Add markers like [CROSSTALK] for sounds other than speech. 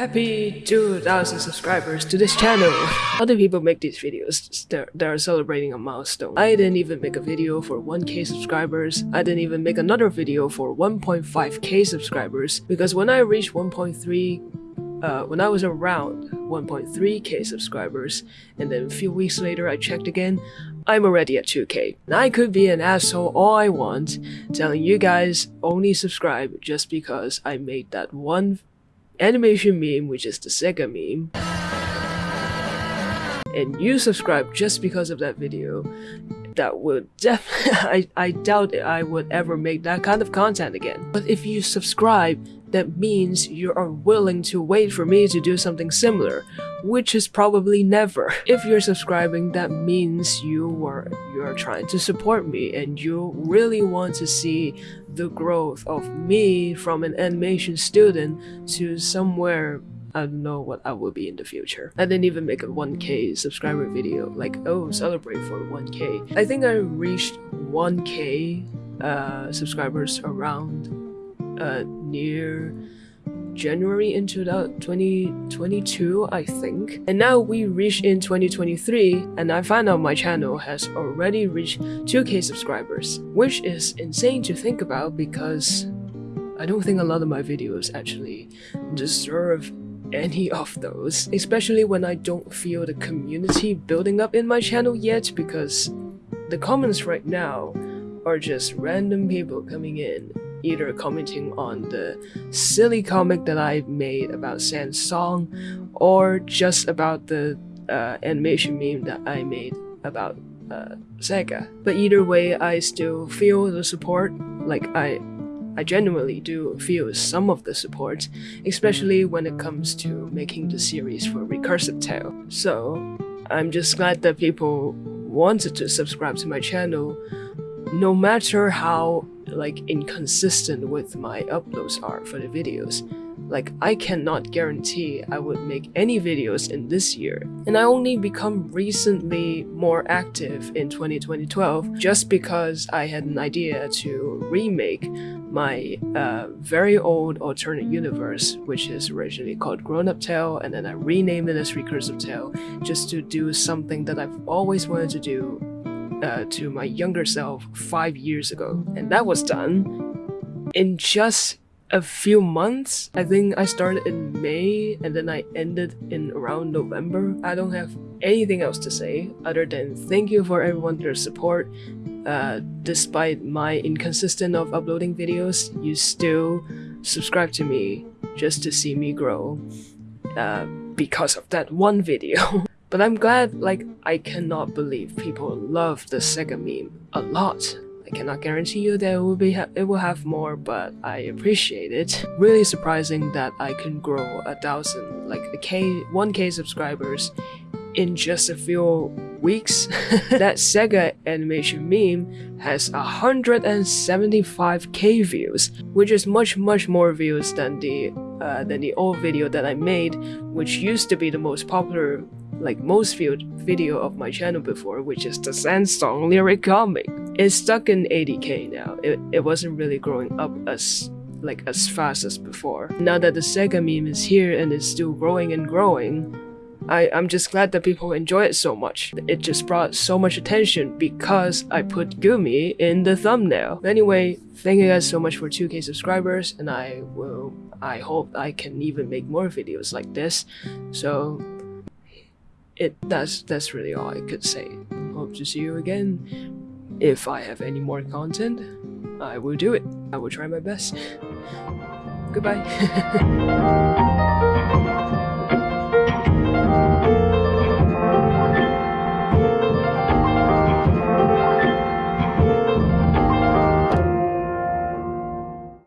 Happy 2000 subscribers to this channel! Other people make these videos, they're, they're celebrating a milestone. I didn't even make a video for 1k subscribers, I didn't even make another video for 1.5k subscribers, because when I reached 1.3 uh, when I was around 1.3k subscribers, and then a few weeks later I checked again, I'm already at 2k. And I could be an asshole all I want, telling you guys only subscribe just because I made that one animation meme, which is the Sega meme, and you subscribe just because of that video, that would [LAUGHS] I, I doubt I would ever make that kind of content again. But if you subscribe, that means you are willing to wait for me to do something similar, which is probably never. If you're subscribing, that means you are you are trying to support me and you really want to see the growth of me from an animation student to somewhere I don't know what I will be in the future. I didn't even make a 1k subscriber video, like, oh, celebrate for 1k. I think I reached 1k uh, subscribers around uh, near January into 2022, I think. And now we reach in 2023, and I find out my channel has already reached 2k subscribers, which is insane to think about because I don't think a lot of my videos actually deserve any of those, especially when I don't feel the community building up in my channel yet because the comments right now are just random people coming in either commenting on the silly comic that I made about Sans song or just about the uh, animation meme that I made about uh, Sega. But either way, I still feel the support. Like I, I genuinely do feel some of the support, especially when it comes to making the series for Recursive Tale. So I'm just glad that people wanted to subscribe to my channel, no matter how like inconsistent with my uploads are for the videos. Like I cannot guarantee I would make any videos in this year. And I only become recently more active in 2012 just because I had an idea to remake my uh, very old alternate universe, which is originally called Grown Up Tale, and then I renamed it as Recursive Tale, just to do something that I've always wanted to do uh, to my younger self five years ago. And that was done in just a few months. I think I started in May and then I ended in around November. I don't have anything else to say other than thank you for everyone their support. Uh, despite my inconsistent of uploading videos, you still subscribe to me just to see me grow uh, because of that one video. [LAUGHS] But I'm glad, like, I cannot believe people love the Sega meme a lot. I cannot guarantee you that it will be it will have more, but I appreciate it. Really surprising that I can grow a thousand, like a k, one k subscribers in just a few weeks. [LAUGHS] that Sega animation meme has 175k views, which is much much more views than the uh, than the old video that I made, which used to be the most popular like most viewed video of my channel before, which is the Sandstorm lyric comic. It's stuck in 80k now. It, it wasn't really growing up as like as fast as before. Now that the Sega meme is here and is still growing and growing, I, I'm just glad that people enjoy it so much. It just brought so much attention because I put Gumi in the thumbnail. Anyway, thank you guys so much for 2k subscribers and I will I hope I can even make more videos like this. So it that's that's really all I could say. Hope to see you again. If I have any more content, I will do it. I will try my best. Goodbye. [LAUGHS]